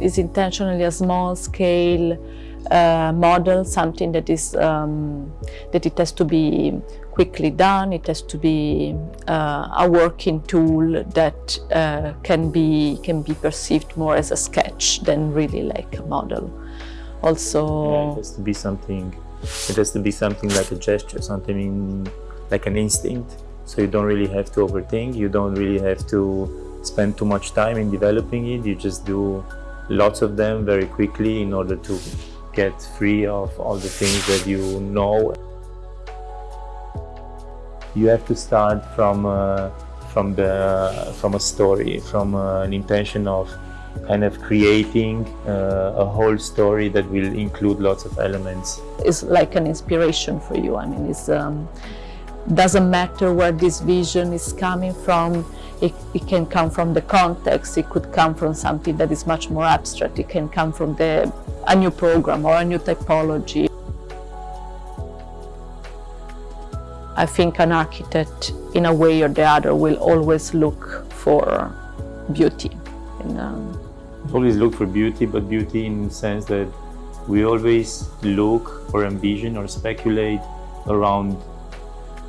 is intentionally a small scale uh, model, something that is um, that it has to be quickly done. It has to be uh, a working tool that uh, can be can be perceived more as a sketch than really like a model. Also, yeah, it has to be something. It has to be something like a gesture, something like an instinct. So you don't really have to overthink. You don't really have to spend too much time in developing it. You just do lots of them very quickly in order to get free of all the things that you know. You have to start from uh, from the from a story, from uh, an intention of kind of creating uh, a whole story that will include lots of elements. It's like an inspiration for you. I mean, it's um, doesn't matter where this vision is coming from. It, it, can come from the context. It could come from something that is much more abstract. It can come from the a new program or a new typology. I think an architect, in a way or the other, will always look for beauty. Um... Always look for beauty, but beauty in the sense that we always look or envision or speculate around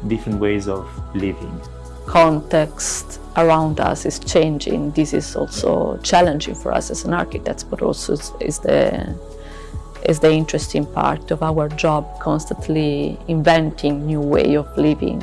different ways of living. Context around us is changing. This is also challenging for us as an architect, but also is the is the interesting part of our job, constantly inventing new way of living.